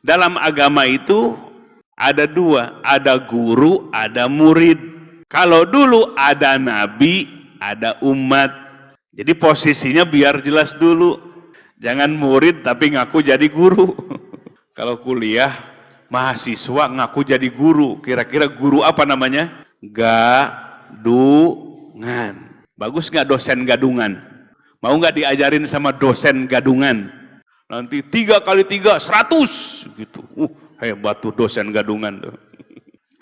Dalam agama itu ada dua, ada guru, ada murid. Kalau dulu ada nabi, ada umat. Jadi posisinya biar jelas dulu. Jangan murid tapi ngaku jadi guru. Kalau kuliah, mahasiswa ngaku jadi guru. Kira-kira guru apa namanya? Gadungan. Bagus nggak dosen gadungan? Mau nggak diajarin sama dosen gadungan? Nanti tiga kali tiga, seratus. Gitu. Uh, hebat tuh dosen gadungan tuh.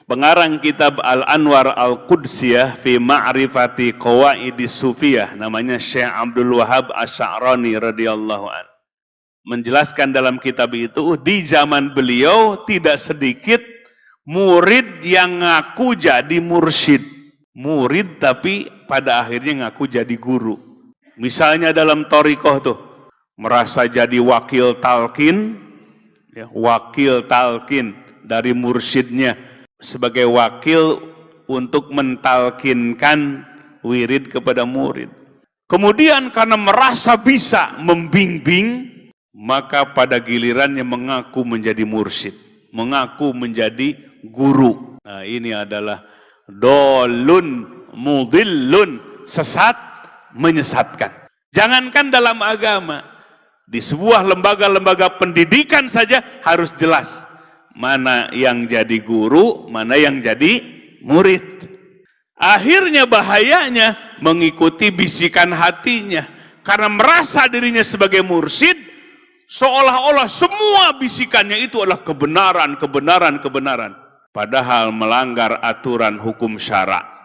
Pengarang kitab Al-Anwar Al-Qudsiyah fi ma'rifati qawaidi sufiyah namanya Syekh Abdul Wahab Asy'arani radhiyallahu an. Menjelaskan dalam kitab itu di zaman beliau tidak sedikit murid yang ngaku jadi mursyid. Murid tapi pada akhirnya ngaku jadi guru. Misalnya dalam torikoh tuh merasa jadi wakil talkin, ya, wakil talkin dari mursyidnya sebagai wakil untuk mentalkinkan wirid kepada murid. Kemudian karena merasa bisa membimbing, maka pada gilirannya mengaku menjadi mursyid, mengaku menjadi guru. Nah, ini adalah dolun mudillun, sesat menyesatkan. Jangankan dalam agama, di sebuah lembaga-lembaga pendidikan saja harus jelas mana yang jadi guru, mana yang jadi murid. Akhirnya bahayanya mengikuti bisikan hatinya karena merasa dirinya sebagai mursyid seolah-olah semua bisikannya itu adalah kebenaran, kebenaran, kebenaran padahal melanggar aturan hukum syara.